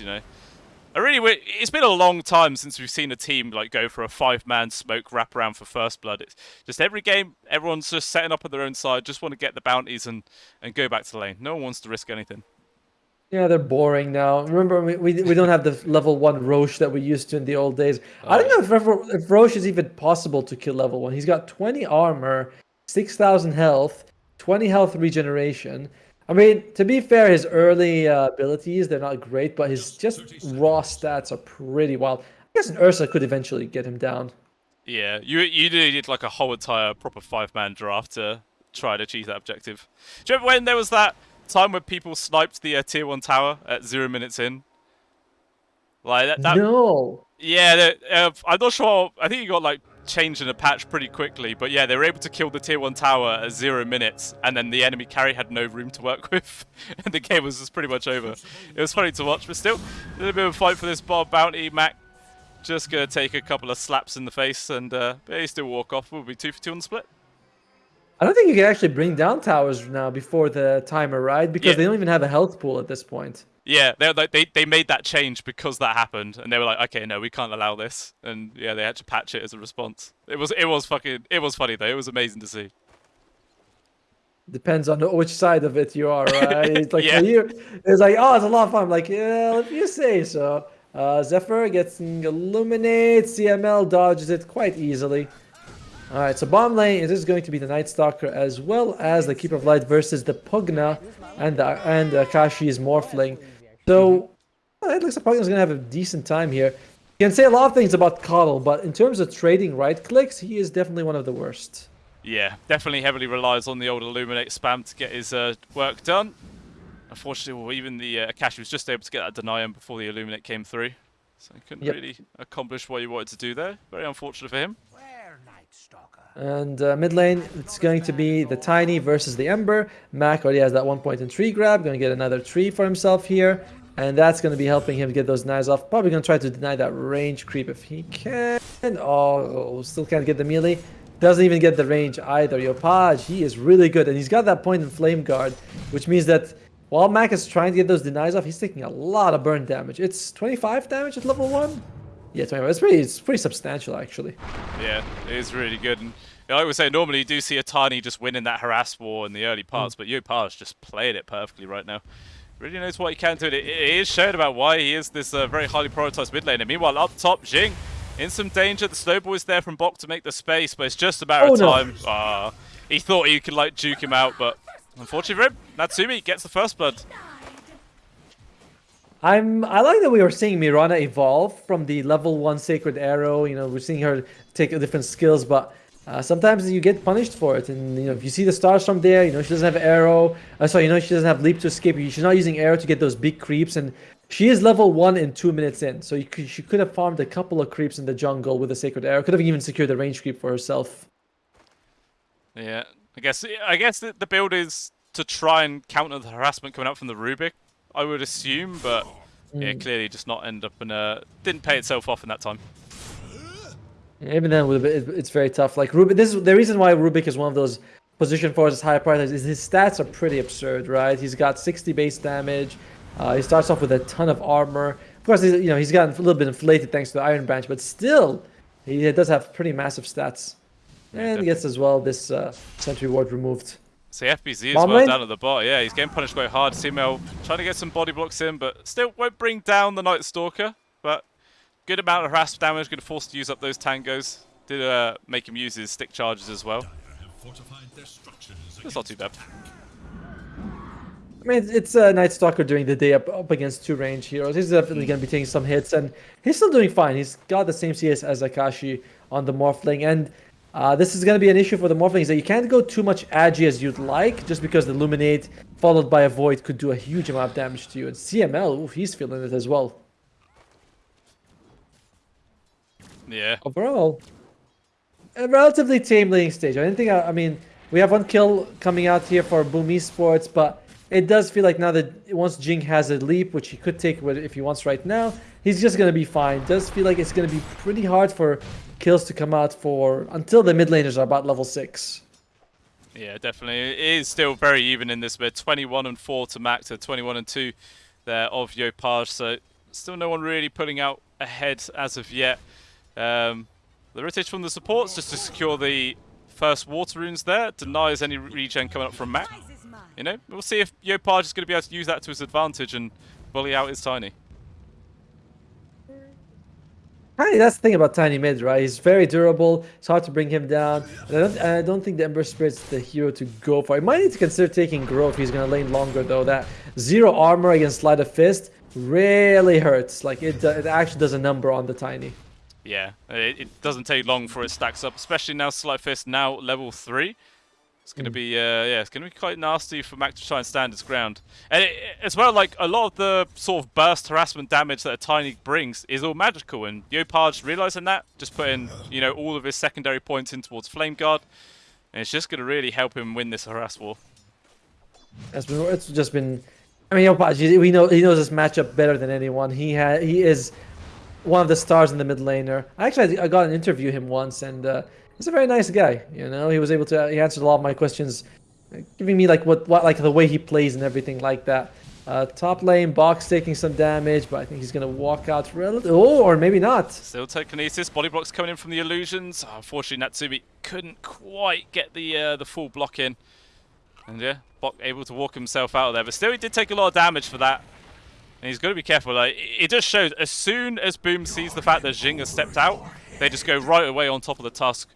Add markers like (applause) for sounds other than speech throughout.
you know. I really, it's been a long time since we've seen a team like go for a five-man smoke wrap around for first blood. It's just every game, everyone's just setting up on their own side, just want to get the bounties and and go back to the lane. No one wants to risk anything. Yeah, they're boring now. Remember, we, we, we don't have the level one Rosh that we used to in the old days. Oh. I don't know if, if Rosh is even possible to kill level one. He's got 20 armor, 6,000 health, 20 health regeneration. I mean, to be fair, his early uh, abilities, they're not great, but his just raw stats are pretty wild. I guess an Ursa could eventually get him down. Yeah, you you did like a whole entire proper five-man draft to try to achieve that objective. Do you remember when there was that time when people sniped the uh, tier one tower at zero minutes in? Like that. that no. Yeah, uh, I'm not sure. I think you got like changed in a patch pretty quickly, but yeah, they were able to kill the tier one tower at zero minutes, and then the enemy carry had no room to work (laughs) with, and the game was just pretty much over. It was funny to watch, but still, a little bit of a fight for this Bob bounty. Mac just gonna take a couple of slaps in the face, and uh, they still walk off. We'll be two for two on the split. I don't think you can actually bring down towers now before the timer, right? Because yeah. they don't even have a health pool at this point. Yeah, they like they they made that change because that happened, and they were like, okay, no, we can't allow this, and yeah, they had to patch it as a response. It was it was fucking it was funny though. It was amazing to see. Depends on which side of it you are, right? It's like (laughs) yeah. you, it's like oh, it's a lot of fun. I'm like yeah, if you say so. Uh, Zephyr gets illuminate. CML dodges it quite easily. Alright, so bomb lane, it is going to be the Night Stalker as well as the Keeper of Light versus the Pugna and the, and Akashi's Morphling. So, well, it looks like Pugna's going to have a decent time here. You can say a lot of things about KotL, but in terms of trading right clicks, he is definitely one of the worst. Yeah, definitely heavily relies on the old Illuminate spam to get his uh, work done. Unfortunately, well, even the uh, Akashi was just able to get that deny him before the Illuminate came through. So he couldn't yep. really accomplish what he wanted to do there. Very unfortunate for him. And uh, mid lane, it's going to be the Tiny versus the Ember. Mac already has that one point in tree grab. Going to get another tree for himself here. And that's going to be helping him get those knives off. Probably going to try to deny that range creep if he can. Oh, still can't get the melee. Doesn't even get the range either. Yopaj, he is really good. And he's got that point in Flame Guard, which means that while Mac is trying to get those denies off, he's taking a lot of burn damage. It's 25 damage at level 1. Yeah, 25. It's pretty, it's pretty substantial, actually. Yeah, it is really good. And I would say, normally you do see a Tiny just winning that harass war in the early parts, mm. but Yopaj just playing it perfectly right now. Really knows what he can do. It, it is shown about why he is this uh, very highly prioritized mid laner. Meanwhile, up top, Jing in some danger. The snowball is there from Bok to make the space, but it's just about a matter oh, of time. No. Uh, he thought he could like juke him out, but unfortunately for him, Natsumi gets the first blood. I'm I like that we are seeing Mirana evolve from the level one sacred arrow. You know, we're seeing her take different skills, but uh, sometimes you get punished for it, and you know if you see the stars from there, you know she doesn't have arrow. Uh, sorry, you know she doesn't have leap to escape. She's not using arrow to get those big creeps, and she is level one in two minutes in. So could, she could have farmed a couple of creeps in the jungle with a sacred arrow. Could have even secured the range creep for herself. Yeah, I guess I guess the, the build is to try and counter the harassment coming out from the Rubik. I would assume, but mm. yeah, clearly just not end up and uh, didn't pay itself off in that time. Even then, it's very tough. Like Rubik, this is the reason why Rubik is one of those position forces high priorities. Is his stats are pretty absurd, right? He's got 60 base damage. Uh, he starts off with a ton of armor. Of course, he's, you know he's gotten a little bit inflated thanks to the Iron Branch, but still, he does have pretty massive stats. Yeah, and definitely. gets as well this uh, Sentry Ward removed. So FBZ as well down at the bot. Yeah, he's getting punished quite hard. CML trying to get some body blocks in, but still won't bring down the Night Stalker. But good amount of harass damage, going to force to use up those tangos. Did uh, make him use his stick charges as well. That's not too bad. I mean, it's a uh, Night Stalker during the day up, up against two range heroes. He's definitely going to be taking some hits, and he's still doing fine. He's got the same CS as Akashi on the Morphling, and uh, this is going to be an issue for the Morphlings that you can't go too much agi as you'd like, just because the Luminate followed by a Void could do a huge amount of damage to you. And CML, oof, he's feeling it as well. Yeah. Overall, a relatively tame laning stage. I didn't think, I, I mean, we have one kill coming out here for Boom Esports, but it does feel like now that once Jing has a leap, which he could take if he wants right now, he's just going to be fine. It does feel like it's going to be pretty hard for kills to come out for until the mid laners are about level 6. Yeah, definitely. It is still very even in this bit. 21 and 4 to Mac to 21 and 2 there of Yopaj. So Still no one really pulling out ahead as of yet. Um, the rotation from the supports just to secure the first water runes there. Denies any regen coming up from Mac. You know, we'll see if Yopaj is going to be able to use that to his advantage and bully out his Tiny. Tiny, that's the thing about Tiny Mid, right? He's very durable. It's hard to bring him down. I don't, I don't think the Ember Spirit's the hero to go for. He might need to consider taking Grove he's going to lane longer, though. That zero armor against Sleight of Fist really hurts. Like, it, it actually does a number on the Tiny. Yeah, it, it doesn't take long for it stacks up, especially now Sleight Fist now level 3. It's going to be, uh, yeah, it's going to be quite nasty for Mac to try and stand his ground. And it, as well, like, a lot of the sort of burst harassment damage that a Tiny brings is all magical, and Yopaj realizing that, just putting, you know, all of his secondary points in towards Flame Guard, and it's just going to really help him win this harass war. It's, been, it's just been... I mean, Yopaj, we know, he knows this matchup better than anyone. He, ha he is one of the stars in the mid laner. Actually, I got an interview him once, and... Uh, he's a very nice guy. You know, he was able to he answered a lot of my questions, giving me like what what like the way he plays and everything like that. Uh, top lane, Bok taking some damage, but I think he's going to walk out. Oh, or maybe not. Still telekinesis. Body blocks coming in from the illusions. Unfortunately, Natsumi couldn't quite get the uh, the full block in. And yeah, Bok able to walk himself out of there. But still, he did take a lot of damage for that. And he's got to be careful. Like, it just shows, as soon as Boom sees the fact that Jing has stepped out, they just go right away on top of the Tusk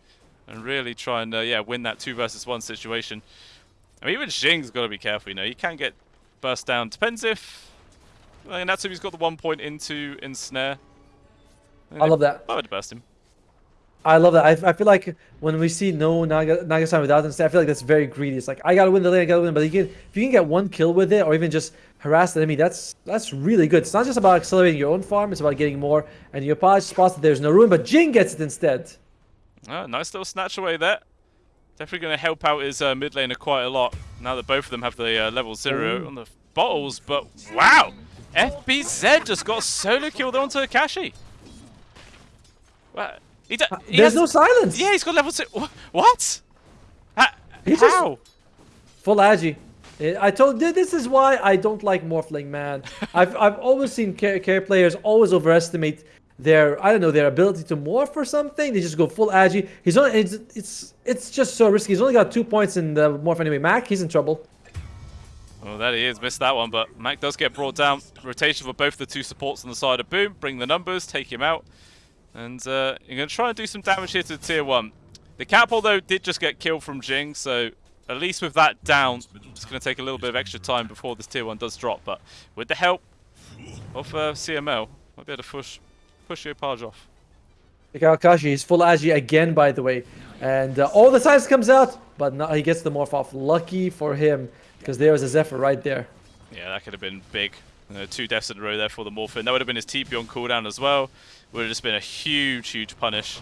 and really try and uh, yeah win that two versus one situation. I mean, even Jing's got to be careful. You know, he can get burst down. Depends if well, Natsumi's got the one point into ensnare. I love that. I would burst him. I love that. I, I feel like when we see no Naga, Naga-san without ensnare, I feel like that's very greedy. It's like I gotta win the lane, I gotta win. But you can, if you can get one kill with it, or even just harass the enemy, that's that's really good. It's not just about accelerating your own farm; it's about getting more. And Yopaj spots that there's no rune, but Jing gets it instead. Oh, nice little snatch away there. Definitely going to help out his uh, mid laner quite a lot now that both of them have the uh, level zero Ooh. on the bottles. But wow, FBZ just got solo killed onto Akashi. What? He he There's has, no silence. Yeah, he's got level six. What? Ha how? Full agi. Eh, I told this is why I don't like Morphling, man. (laughs) I've I've always seen care, care players always overestimate their I don't know their ability to morph or something. They just go full agi. He's only it's it's it's just so risky. He's only got two points in the morph anyway. Mac, he's in trouble. Oh, there he is. Missed that one, but Mac does get brought down. Rotation for both the two supports on the side of Boom. Bring the numbers, take him out. And uh, you're going to try and do some damage here to Tier 1. The Catapult, though, did just get killed from Jing, so at least with that down, it's going to take a little bit of extra time before this Tier 1 does drop. But with the help of uh, CML, might be able to push push Yopaj off. Akashi, is full Agi again, by the way. And uh, all the size comes out, but now he gets the morph off. Lucky for him, because there was a Zephyr right there. Yeah, that could have been big. Uh, two deaths in a row there for the Morphin. That would have been his TP on cooldown as well. Would have just been a huge, huge punish.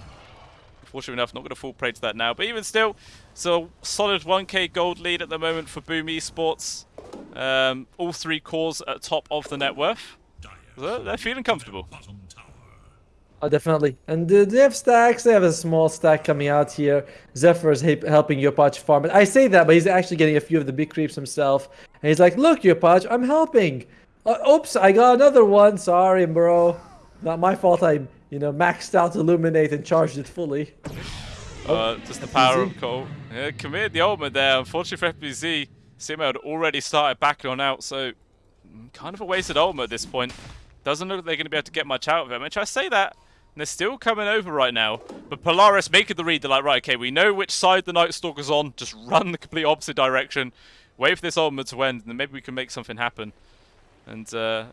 Fortunately enough, not going to fall prey to that now. But even still, so solid 1k gold lead at the moment for Boom Esports. Um, all three cores at top of the net worth. So they're feeling comfortable. Oh, definitely. And uh, they have stacks. They have a small stack coming out here. Zephyr is helping Yopaj farm. But I say that, but he's actually getting a few of the big creeps himself. And he's like, look, Yopaj, I'm helping. Uh, oops, I got another one. Sorry, bro. Not my fault I, you know, maxed out Illuminate and charged it fully. Uh, just the power of Cole. Yeah, committed the ultimate there. Unfortunately for FBZ, CML had already started backing on out, so kind of a wasted ultimate at this point. Doesn't look like they're going to be able to get much out of him. Which I say that, they're still coming over right now. But Polaris making the read. They're like, right, okay, we know which side the Night Stalker's on. Just run the complete opposite direction. Wait for this ultimate to end, and then maybe we can make something happen. And uh,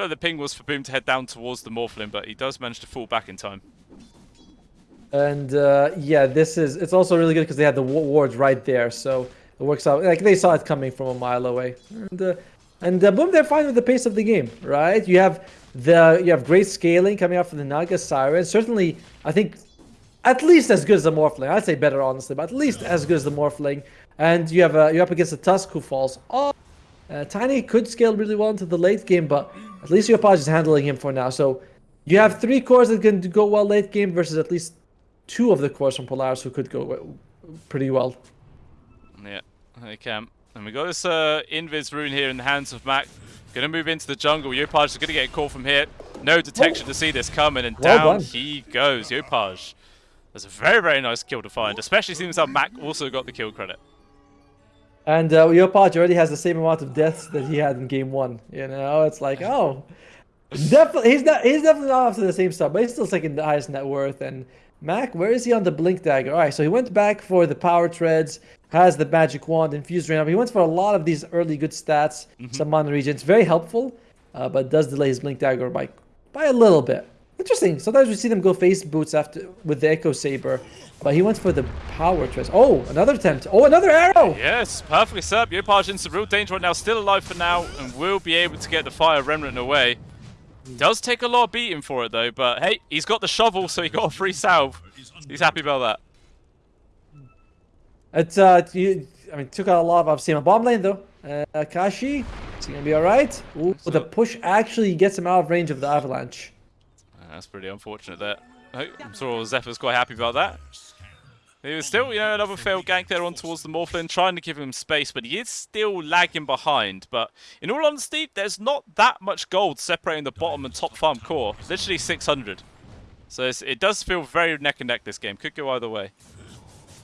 like the ping was for Boom to head down towards the Morphlin, but he does manage to fall back in time. And uh, yeah, this is it's also really good because they had the wards right there, so it works out. Like they saw it coming from a mile away. And, uh, and uh, boom, they're fine with the pace of the game, right? You have the you have great scaling coming out from the Naga Siren. Certainly, I think at least as good as the Morphling. I'd say better, honestly, but at least as good as the Morphling. And you have uh, you're up against the Tusk who falls off. Uh, Tiny could scale really well into the late game, but at least Yopaj is handling him for now. So you have three cores that can go well late game versus at least two of the cores from Polaris who could go pretty well. Yeah, they can. And we got this uh, Invis rune here in the hands of Mac. Gonna move into the jungle. Yopaj is gonna get a call from here. No detection to see this coming, and Well down done. he goes. Yopaj. That's a very, very nice kill to find, especially seeing how Mac also got the kill credit. And uh, Yopaj already has the same amount of deaths that he had in game one. You know, it's like, oh, definitely he's not he's definitely not to the same stuff, but he's still second the highest net worth. And Mac, where is he on the blink dagger? All right, so he went back for the power treads, has the magic wand, infused rain. He went for a lot of these early good stats, some mana regions, very helpful, uh, but does delay his blink dagger by by a little bit. Interesting. Sometimes we see them go phase boots after with the echo saber, but he went for the power treads. Oh, another attempt. Oh, another arrow. Yes, perfectly set up. Yopaj in some real danger right now, still alive for now, and will be able to get the fire remnant away. Does take a lot of beating for it though, but hey, he's got the shovel, so he got a free salve. He's happy about that. It's uh, you, I mean, took out a lot of obviously on bomb lane though. Uh, Akashi, is he gonna be all right? Ooh, the push actually gets him out of range of the avalanche. That's pretty unfortunate there. I'm sure Zephyr's quite happy about that. He was still, you know, another failed gank there on towards the Morphlin, trying to give him space, but he is still lagging behind. But in all honesty, there's not that much gold separating the bottom and top farm core. Literally 600. So it does feel very neck and neck this game. Could go either way.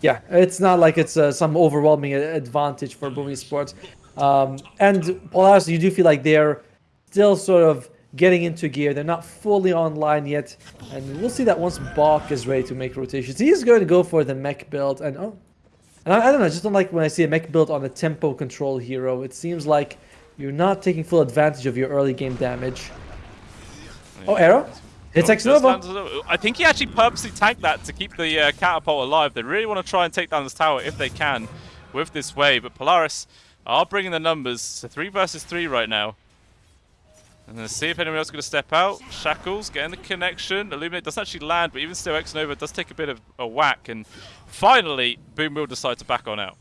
Yeah, it's not like it's uh, some overwhelming advantage for Boom Esports. Um, and Polaris, you do feel like they're still sort of getting into gear. They're not fully online yet, and we'll see that once Bok is ready to make rotations. He is going to go for the mech build, and oh, and I, I don't know, I just don't like when I see a mech build on a tempo control hero. It seems like you're not taking full advantage of your early game damage. Oh, arrow. Hits Oh, X does Nova. I think he actually purposely tanked that to keep the uh, catapult alive. They really want to try and take down this tower if they can with this wave. But Polaris are bringing the numbers. So three versus three right now. And let's see if anyone else is going to step out. Shackles getting the connection. Illuminate doesn't actually land, but even still, Xnova does take a bit of a whack. And finally, Boom will decide to back on out.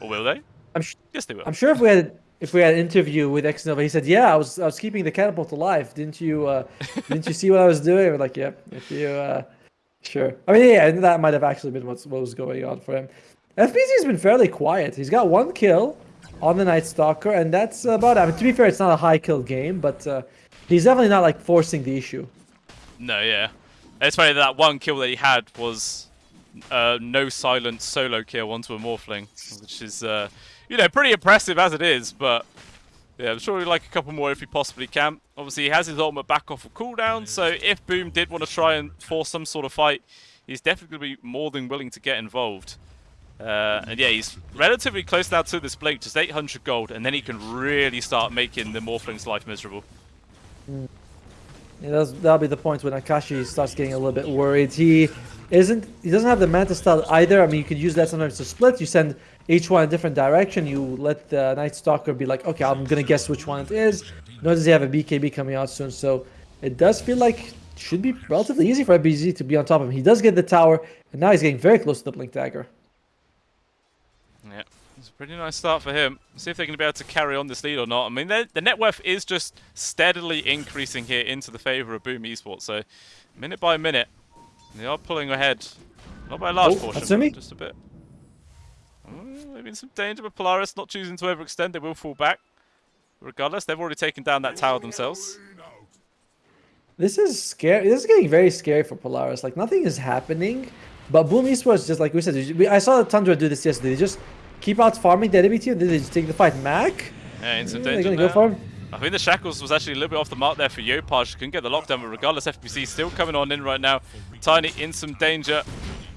Or will they? I'm Yes, they will. I'm sure if we had if we had an interview with Xnova, he said, "Yeah, I was I was keeping the catapult alive. Didn't you uh, (laughs) didn't you see what I was doing?" We're like, "Yep, if you uh, sure." I mean, yeah, that might have actually been what's, what was going on for him. FBZ has been fairly quiet. He's got one kill on the Night Stalker, and that's about it. I mean, to be fair, it's not a high kill game, but uh, he's definitely not like forcing the issue. No, yeah. It's funny that, that one kill that he had was uh, no silent solo kill onto a Morphling, which is, uh, you know, pretty impressive as it is, but yeah, I'm sure he'd like a couple more if he possibly can. Obviously, he has his ultimate back off of cooldown, so if Boom did want to try and force some sort of fight, he's definitely going to be more than willing to get involved. Uh, and yeah, he's relatively close now to this Blink, just 800 gold, and then he can really start making the Morphling's life miserable. Yeah, that's, that'll be the point when Akashi starts getting a little bit worried. He isn't. He doesn't have the Manta style either. I mean, you could use that sometimes to split. You send each one a different direction. You let the Night Stalker be like, okay, I'm gonna guess which one it is. Nor does he have a BKB coming out soon, so it does feel like should be relatively easy for BZ to be on top of him. He does get the tower, and now he's getting very close to the Blink Dagger. Yeah, it's a pretty nice start for him. See if they're going to be able to carry on this lead or not. I mean, the the net worth is just steadily increasing here into the favour of Boom Esports. So, minute by minute, they are pulling ahead. Not by a large Oh, portion, just a bit. Oh, maybe in some danger, but Polaris not choosing to overextend. They will fall back. Regardless, they've already taken down that tower themselves. This is scary. This is getting very scary for Polaris. Like nothing is happening, but Boom Esports just like we said. we- I saw Tundra do this yesterday. They just keep out farming the enemy team. Then they just take the fight. Mac. Yeah, in some Yeah, they're danger gonna go for him. I think the Shackles was actually a little bit off the mark there for Yopaj. Couldn't get the lockdown, but regardless, FBZ still coming on in right now. Tiny in some danger.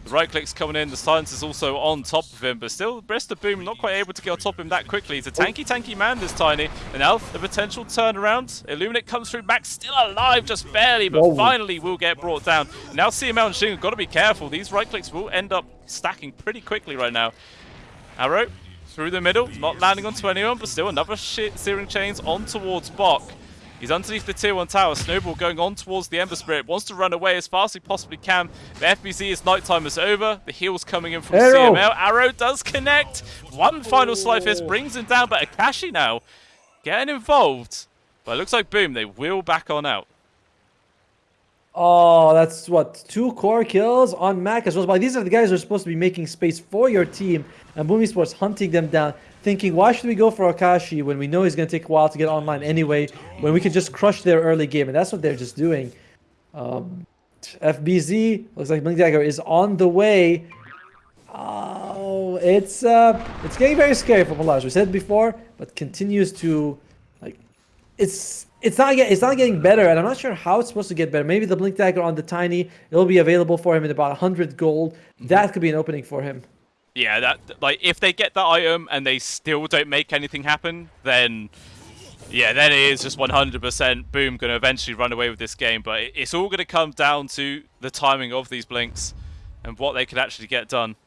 The right click's coming in. The silence is also on top of him, but still, Breast of Boom not quite able to get on top of him that quickly. He's a tanky, tanky man, this Tiny. And now the potential turnaround. Illuminate comes through. Max still alive, just barely, but Whoa. finally will get brought down. And now CML and Jing have got to be careful. These right clicks will end up stacking pretty quickly right now. Arrow through the middle, not landing onto anyone, but still another shit searing chains on towards Bok. He's underneath the tier 1 tower. Snowball going on towards the Ember Spirit. Wants to run away as fast as he possibly can. The FBZ is nighttime is over. The heal's coming in from Arrow. CML. Arrow does connect. One final Sleight Fist brings him down, but Akashi now getting involved. But it looks like Boom, they wheel back on out. Oh, that's what two core kills on Mac as well. But these are the guys who are supposed to be making space for your team, and Boom Esports hunting them down. Thinking, why should we go for Akashi when we know he's going to take a while to get online anyway, when we can just crush their early game? And that's what they're just doing. Um, FBZ looks like Blink Dagger is on the way. Oh, it's uh, it's getting very scary for Polaris. We said before, but continues to, like, it's it's not get, it's not getting better, and I'm not sure how it's supposed to get better. Maybe the Blink Dagger on the Tiny, it'll be available for him in about 100 gold. That could be an opening for him. Yeah, that like if they get that item and they still don't make anything happen, then yeah, then it is just 100% boom going to eventually run away with this game. But it's all going to come down to the timing of these blinks and what they can actually get done.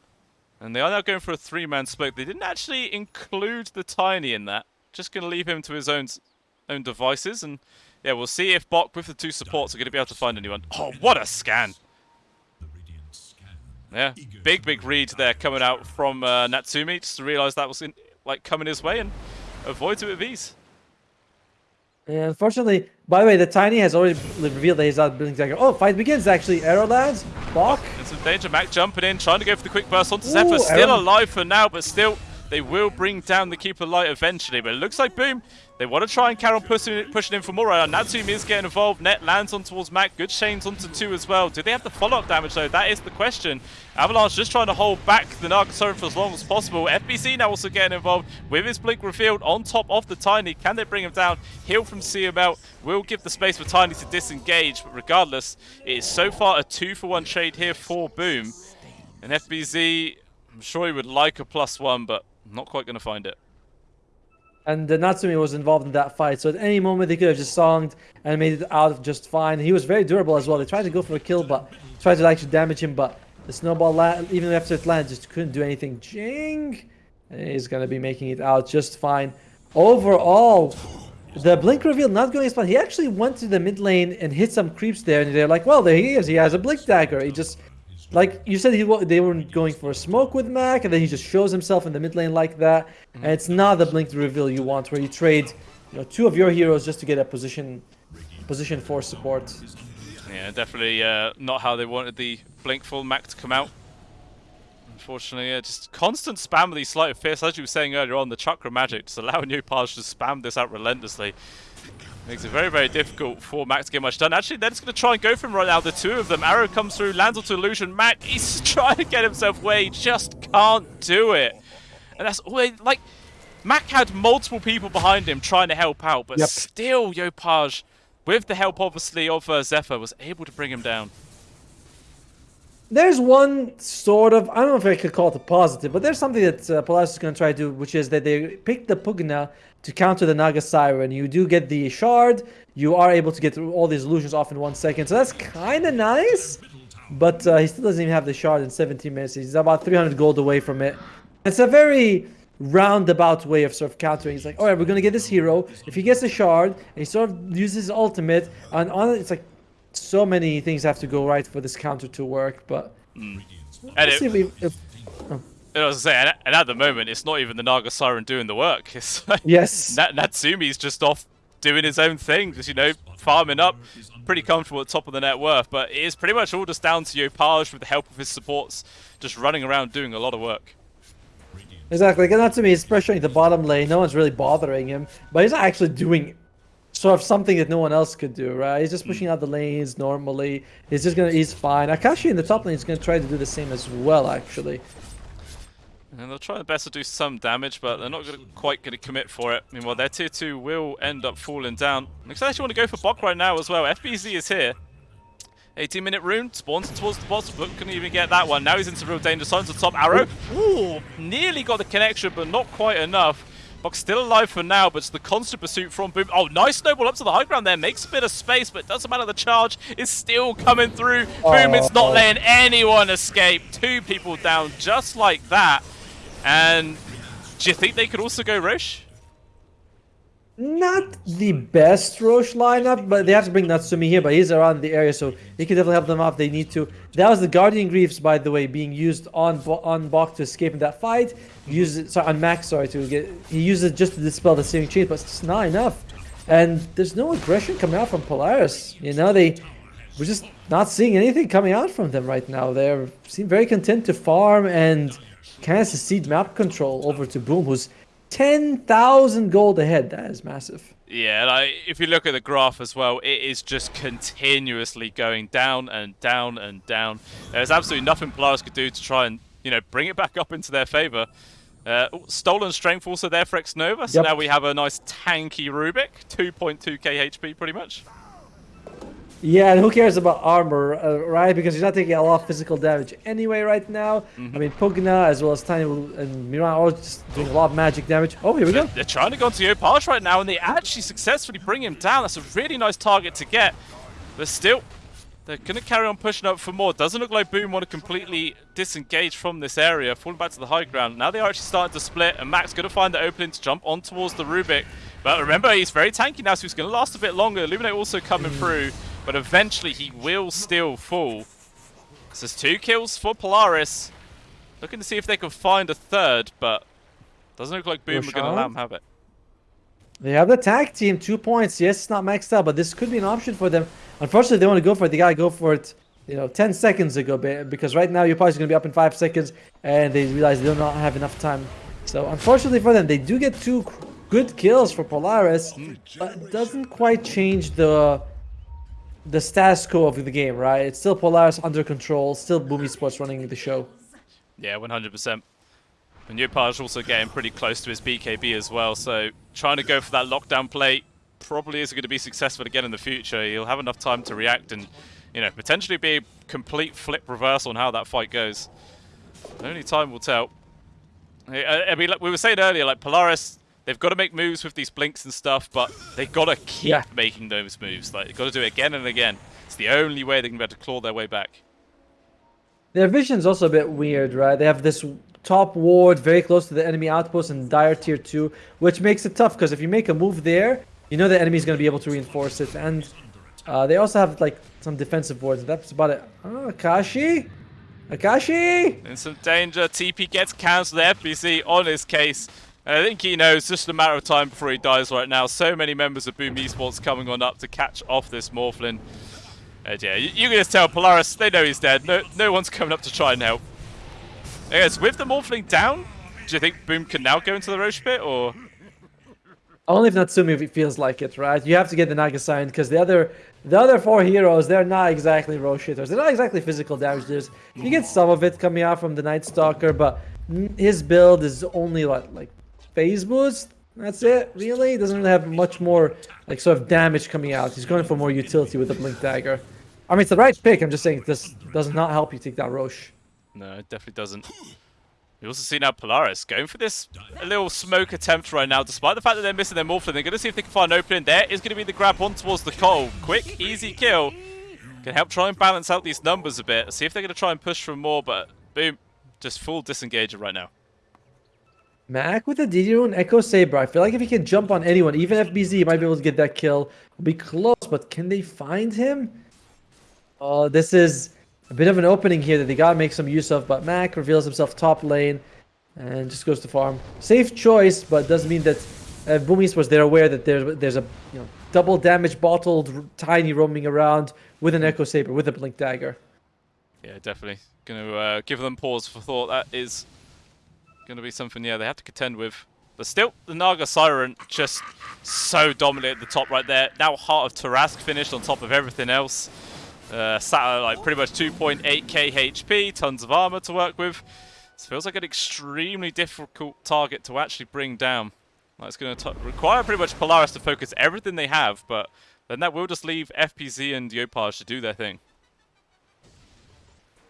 And they are now going for a three-man split. They didn't actually include the Tiny in that. Just going to leave him to his own own devices. And yeah, we'll see if Bok with the two supports are going to be able to find anyone. Oh, what a scan! Yeah, big, big read there coming out from uh, Natsumi just to realise that was in, like coming his way and avoids it with ease. And unfortunately, by the way, the Tiny has already revealed that he's out building Dagger. Oh, fight begins actually. Arrow lands. Bok. Oh, there's some danger. Mac jumping in, trying to go for the quick burst onto Ooh, Zephyr. Still Arrow. alive for now, but still they will bring down the Keeper Light eventually. But it looks like Boom they want to try and carry on pushing, pushing in for more right now. Is getting involved. Net lands on towards Mac. Good chains onto two as well. Do they have the follow-up damage though? That is the question. Avalanche just trying to hold back the Naga Siren for as long as possible. FBZ now also getting involved with his Blink revealed on top of the Tiny. Can they bring him down? Heal from CML will give the space for Tiny to disengage. But regardless, it is so far a two-for-one trade here for Boom. And FBZ, I'm sure he would like a plus one, but not quite going to find it. And uh, Natsumi was involved in that fight, so at any moment they could have just songed and made it out just fine. He was very durable as well. They tried to go for a kill, but tried to actually damage him, but the snowball, even after it landed, just couldn't do anything. Jing! And he's going to be making it out just fine. Overall, the blink reveal not going as planned. He actually went to the mid lane and hit some creeps there, and they're like, well, there he is. He has a blink dagger. He just like you said, he they were going for a smoke with Mac, and then he just shows himself in the mid lane like that. And it's not the blink reveal you want, where you trade, you know, two of your heroes just to get a position, position for support. Yeah, definitely uh, not how they wanted the blink full Mac to come out. Unfortunately, yeah, just constant spam of these Sleight of Fist, as you were saying earlier on, the chakra magic, just allowing (laughs) you Yopaj to spam this out relentlessly. Makes it very, very difficult for Mac to get much done. Actually, they're just going to try and go for him right now. The two of them. Arrow comes through, lands onto Illusion. Mac, he's (laughs) trying to get himself away. He just can't do it. And that's all like, Mac had multiple people behind him trying to help out, but yep. still Yopaj, with the help, obviously, of uh, Zephyr, was able to bring him down. There's one sort of, I don't know if I could call it a positive, but there's something that uh, Polaris is going to try to do, which is that they pick the Pugna to counter the Naga Siren. You do get the shard. You are able to get all these illusions off in one second. So that's kind of nice. But uh, he still doesn't even have the shard in 17 minutes. He's about 300 gold away from it. It's a very roundabout way of sort of countering. He's like, all right, we're going to get this hero. If he gets the shard, he sort of uses his ultimate, and on it, it's like so many things have to go right for this counter to work. But mm. let's see if, if I was saying, and at the moment, it's not even the Naga Siren doing the work. (laughs) It's like yes, Nat Natsumi's just off doing his own thing, just you know, farming up, pretty comfortable at top of the net worth. But it is pretty much all just down to Yopaj with the help of his supports, just running around doing a lot of work. Exactly, like Natsumi is pressuring the bottom lane. No one's really bothering him, but he's not actually doing sort of something that no one else could do, right? He's just hmm. pushing out the lanes normally. He's just gonna, he's fine. Akashi in the top lane is gonna try to do the same as well, actually. And they'll try their best to do some damage, but they're not gonna, quite going to commit for it. Meanwhile, their tier 2 will end up falling down. Looks like they want to go for Bok right now as well. FBZ is here. 18 minute rune, spawns towards the boss, but couldn't even get that one. Now he's into real danger. Signs the top arrow. Ooh, nearly got the connection, but not quite enough. Bok's still alive for now, but it's the constant pursuit from Boom. Oh, nice snowball up to the high ground there. Makes a bit of space, but doesn't matter. The charge is still coming through. Boom, it's not oh. letting anyone escape. Two people down just like that. And do you think they could also go Rosh? Not the best Rosh lineup, but they have to bring Natsumi here, but he's around the area, so he can definitely help them out if they need to. That was the Guardian Greaves, by the way, being used on on Bok to escape in that fight. He it, sorry, on Max, sorry, to get, he uses it just to dispel the Searing Chains, but it's not enough. And there's no aggression coming out from Polaris. You know, they, we're just not seeing anything coming out from them right now. They seem very content to farm and kind of cede map control over to Boom, who's 10,000 gold ahead. That is massive. Yeah, like if you look at the graph as well, it is just continuously going down and down and down. There's absolutely nothing Polaris could do to try and you know bring it back up into their favor. Uh, stolen strength also there for Xnova, so yep. now we have a nice tanky Rubik, 2.2k HP pretty much. Yeah, and who cares about armor, uh, right? Because he's not taking a lot of physical damage anyway right now. Mm -hmm. I mean, Pugna as well as Tiny and Miran are just doing a lot of magic damage. Oh, here we go. They're trying to go into Yopaj right now, and they actually successfully bring him down. That's a really nice target to get. But still, they're going to carry on pushing up for more. Doesn't look like Boom want to completely disengage from this area, falling back to the high ground. Now they are actually starting to split, and Max going to find the opening to jump on towards the Rubik. But remember, he's very tanky now, so he's going to last a bit longer. Illuminate also coming mm. through but eventually he will still fall. So there's two kills for Polaris. Looking to see if they can find a third, but doesn't look like Boom are going to let him have it. They have the tag team, two points. Yes, it's not maxed out, but this could be an option for them. Unfortunately, they want to go for it. They got to go for it, you know, 10 seconds ago, because right now you're probably going to be up in 5 seconds, and they realize they do not have enough time. So, unfortunately for them, they do get two good kills for Polaris, but it doesn't quite change the the status quo of the game, right? It's still Polaris under control, still Boom Esports running the show. Yeah, 100%. And Yopaj also getting pretty close to his BKB as well, so trying to go for that lockdown play probably isn't going to be successful again in the future. He'll have enough time to react and, you know, potentially be a complete flip reverse on how that fight goes. Only time will tell. Uh, I mean, like we were saying earlier, like Polaris They've got to make moves with these blinks and stuff, but they've got to keep yeah. making those moves. Like, they've got to do it again and again. It's the only way they can be able to claw their way back. Their vision's also a bit weird, right? They have this top ward very close to the enemy outpost in dire tier 2, which makes it tough, because if you make a move there, you know the enemy's going to be able to reinforce it. And uh, they also have, like, some defensive wards. That's about it. Oh, Akashi? Akashi? In some danger. TP gets cancelled. FBZ on his case. And I think he knows just a matter of time before he dies right now. So many members of Boom Esports coming on up to catch off this Morphlin. And yeah, you, you, can just tell Polaris, they know he's dead. No, no one's coming up to try and help. I guess with the Morphling down, do you think Boom can now go into the Rosh pit, or...? Only if Natsumi feels like it, right? You have to get the Naga signed, because the other the other four heroes, they're not exactly Rosh hitters. They're not exactly physical damage dealers. You get some of it coming out from the Night Stalker, but his build is only like, like phase boost. That's it, really? Doesn't really have much more, like, sort of damage coming out. He's going for more utility with the Blink Dagger. I mean, it's the right pick. I'm just saying this does not help you take that Rosh. No, it definitely doesn't. We also see now Polaris going for this a little smoke attempt right now. Despite the fact that they're missing their Morphlin, they're going to see if they can find an opening. There is going to be the grab on towards the Coal. Quick, easy kill. Can help try and balance out these numbers a bit. See if they're going to try and push for more, but boom. Just full disengager right now. Mac with a DD rune Echo Saber. I feel like if he can jump on anyone, even FBZ, he might be able to get that kill. Will be close, but can they find him? Oh, this is a bit of an opening here that they gotta make some use of, but Mac reveals himself top lane and just goes to farm. Safe choice, but doesn't mean that uh, Boom Esports, they're aware that there's, there's a you know double damage bottled Tiny roaming around with an Echo Saber, with a Blink Dagger. Yeah, definitely. Gonna uh, give them pause for thought. That is going to be something, yeah, they have to contend with. But still, the Naga Siren just so dominant at the top right there. Now Heart of Tarrasque finished on top of everything else. Uh, sat at like pretty much 2.8k HP, tons of armor to work with. This feels like an extremely difficult target to actually bring down. Like it's going to require pretty much Polaris to focus everything they have, but then that will just leave FBZ and Yopaj to do their thing.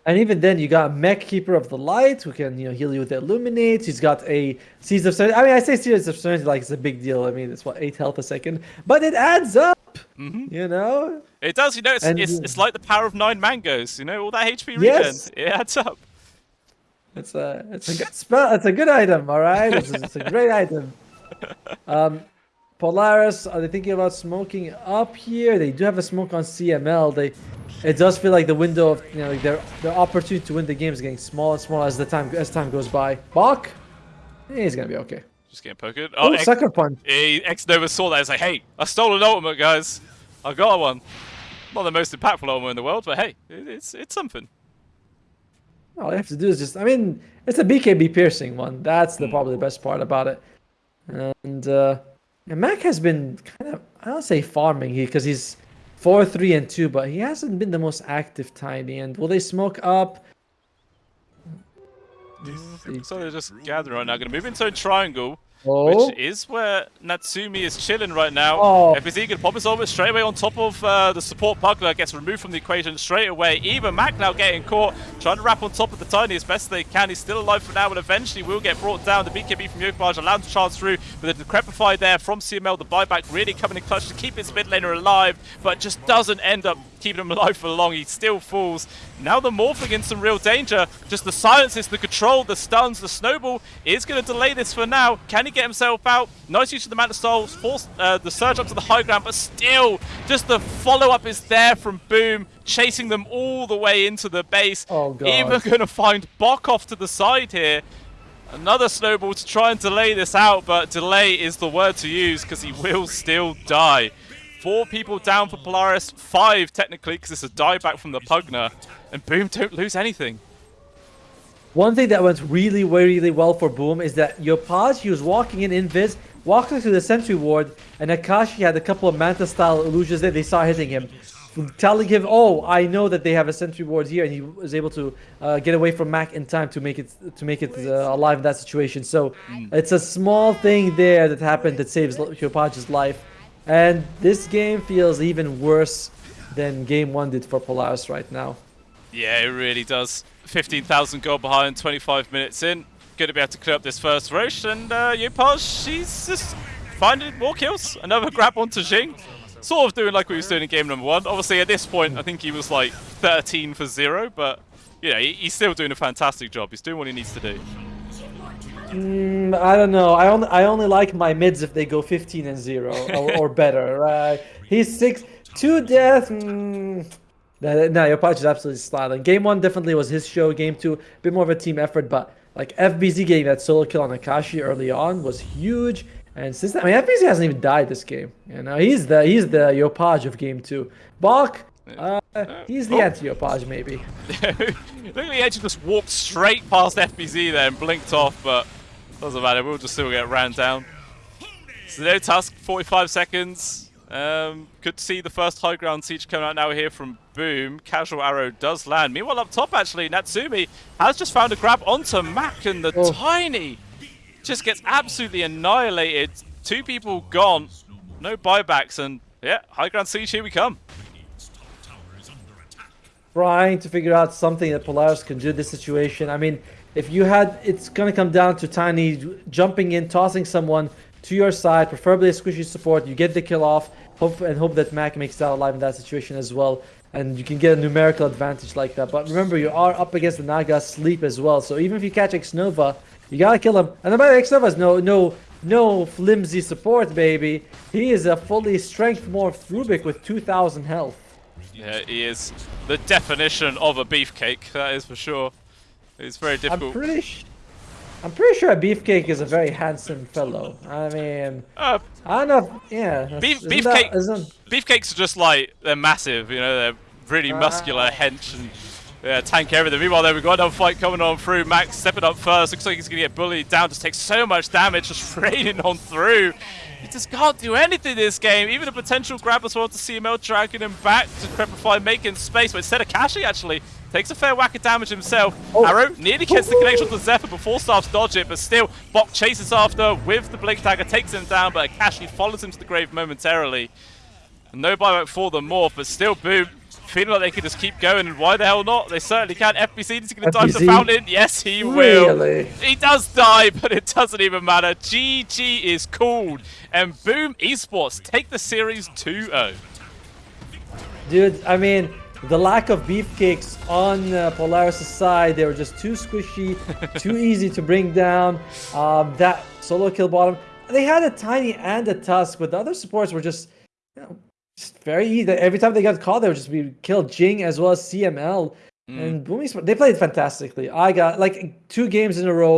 And even then, you got Mech Keeper of the Light, who can you know heal you with Illuminate. He's got a Seeds of. I mean, I say Seeds of Serenity like it's a big deal. I mean, it's what eight health a second, but it adds up. Mm -hmm. You know, it does. You know, it's, and, it's, it's like the power of nine mangoes. You know, all that HP regen, yes. it adds up. It's a it's a good spell. It's a good item. All right, it's, it's a great (laughs) item. Um, Polaris, are they thinking about smoking up here? They do have a smoke on CML. They it does feel like the window of you know like their their opportunity to win the game is getting smaller and smaller as the time as time goes by. Bok, he's gonna be okay. Just getting poked. Oh, oh sucker punch. Xnova saw that. He's like, hey, I stole an ultimate, guys. I got one. Not the most impactful ultimate in the world, but hey, it's it's something. All you have to do is just, I mean, it's a BKB piercing one. That's the mm. probably the best part about it. And, uh, and Mac has been kind of, I don't say farming here because he's 4 3 and 2, but he hasn't been the most active Tiny. And will they smoke up? So they're just gathering right now. Going to move into a triangle. Oh. Which is where Natsumi is chilling right now. Oh. FBZ can pop his ultimate straight away on top of uh, the support Pugna, gets removed from the equation straight away. Even Mac now getting caught, trying to wrap on top of the Tiny as best they can. He's still alive for now, but eventually will get brought down. The BKB from Yopaj allowed to charge through, but the Decrepify there from CML, the buyback really coming in clutch to keep his mid laner alive, but just doesn't end up keeping him alive for long. He still falls. Now the Morphling in some real danger. Just the silences, the control, the stuns, the snowball is going to delay this for now. Can he get himself out? Nice use of the Manta Souls, force uh, the surge up to the high ground, but still, just the follow-up is there from Boom, chasing them all the way into the base. Oh, God. Even going to find Bok off to the side here. Another snowball to try and delay this out, but delay is the word to use because he will still die. Four people down for Polaris, five technically because it's a dieback from the Pugna. and Boom don't lose anything. One thing that went really, really well for Boom is that Yopaj, he was walking in invis, walking through the sentry ward, and Akashi had a couple of Manta style illusions that they saw hitting him. Telling him, oh, I know that they have a sentry ward here, and he was able to uh, get away from Mac in time to make it to make it uh, alive in that situation. So it's a small thing there that happened that saves Yopaj's life, and this game feels even worse than Game One did for Polaris right now. Yeah, it really does. 15,000 gold behind, 25 minutes in. Going to be able to clear up this first Rosh, and uh, Yopaj, she's just finding more kills. Another grab onto Jing. Sort of doing like what we was doing in game number one. Obviously, at this point, I think he was like 13 for zero, but you know, he's still doing a fantastic job. He's doing what he needs to do. Mm, I don't know. I only I only like my mids if they go 15 and zero or, (laughs) or better. Right? He's six two death. Mm, no, no, Yopaj is absolutely styling. Game one definitely was his show. Game two, a bit more of a team effort, but like FBZ getting that solo kill on Akashi early on was huge. And since that, I mean, FBZ hasn't even died this game. You know, he's the he's the Yopaj of game two. Bok, uh, he's the Oh. anti-Yopaj maybe. (laughs) Look at the edge just walked straight past FBZ there and blinked off, but doesn't matter. We'll just still get ran down. So no task, 45 seconds. Um, good to see the first high ground siege coming out now here from Boom. Casual arrow does land. Meanwhile, up top, actually, Natsumi has just found a grab onto Mac, and the Oh. Tiny just gets absolutely annihilated. Two people gone, no buybacks, and yeah, high ground siege, here we come. Trying to figure out something that Polaris can do this situation. I mean, if you had, it's gonna come down to Tiny jumping in, tossing someone to your side, preferably a squishy support. You get the kill off, hope and hope that Mac makes out alive in that situation as well, and you can get a numerical advantage like that. But remember, you are up against the Naga sleep as well, so even if you catch Xnova, you gotta kill him. And by the way, Xnova is no no no flimsy support, baby. He is a fully strength morphed Rubik with 2,000 health. Yeah, he is the definition of a beefcake, that is for sure. It's very difficult. I'm pretty I'm pretty sure a Beefcake is a very handsome fellow. I mean, Uh, I don't know. Yeah, Beef- Beefcake- That, beefcakes are just like, they're massive, you know, they're really muscular, hench, and yeah, tank everything. Meanwhile, there we've got another fight coming on through. Max stepping up first. Looks like he's going to get bullied down. Just takes so much damage, just (laughs) raining on through. He just can't do anything this game. Even a potential grab as well to CML dragging him back to Crepify, making space. But instead of Kashi, actually, takes a fair whack of damage himself. Oh. Arrow nearly gets the connection to Zephyr before Staffs dodge it, but still, Bok chases after with the Blink Dagger, takes him down, but Akashi follows him to the grave momentarily. No buyback for them more, but still, boom. Feeling like they could just keep going, and why the hell not? They certainly can. FBZ is going to dive the fountain. Yes, he will. Really? He does die, but it doesn't even matter. GG is called. And boom, esports take the series 2-0. dude. I mean, the lack of beef beefcakes on uh, Polaris' side, they were just too squishy, (laughs) too easy to bring down. Um, that solo kill bottom, they had a tiny and a tusk, but the other supports were just, you know, just very easy. Every time they got called, they would just be killed. Jing as well as CML. Mm. And Boomy, Sport- they played fantastically. I got like two games in a row.